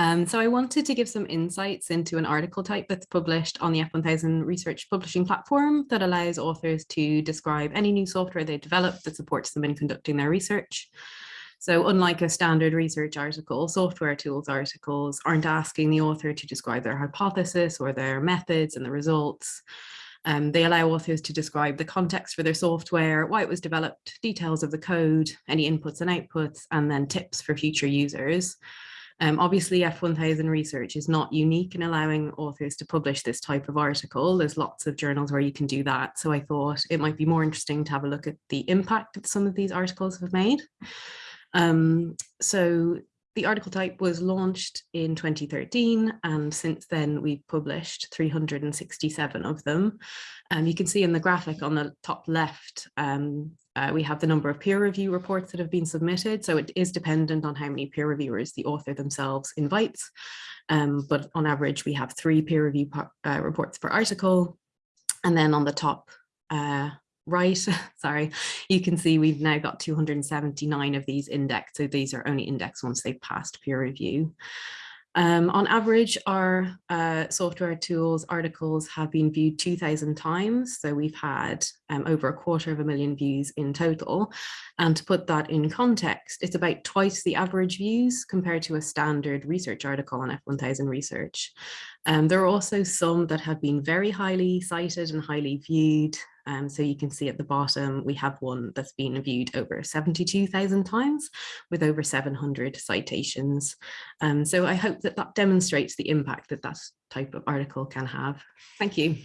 Um, so I wanted to give some insights into an article type that's published on the F1000 research publishing platform that allows authors to describe any new software they develop that supports them in conducting their research. So unlike a standard research article, software tools articles aren't asking the author to describe their hypothesis or their methods and the results. Um, they allow authors to describe the context for their software, why it was developed, details of the code, any inputs and outputs, and then tips for future users. Um, obviously, F1000 research is not unique in allowing authors to publish this type of article. There's lots of journals where you can do that. So I thought it might be more interesting to have a look at the impact that some of these articles have made. Um, so the article type was launched in 2013 and since then we've published 367 of them. Um, you can see in the graphic on the top left, um, uh, we have the number of peer review reports that have been submitted. So it is dependent on how many peer reviewers the author themselves invites. Um, but on average, we have three peer review uh, reports per article. And then on the top uh, right, sorry, you can see we've now got 279 of these indexed. So these are only indexed once they've passed peer review. Um, on average, our uh, software tools articles have been viewed 2000 times. So we've had um, over a quarter of a million views in total. And to put that in context, it's about twice the average views compared to a standard research article on F1000 research. Um, there are also some that have been very highly cited and highly viewed. Um, so you can see at the bottom, we have one that's been viewed over 72,000 times with over 700 citations. Um, so I hope that that demonstrates the impact that that type of article can have. Thank you.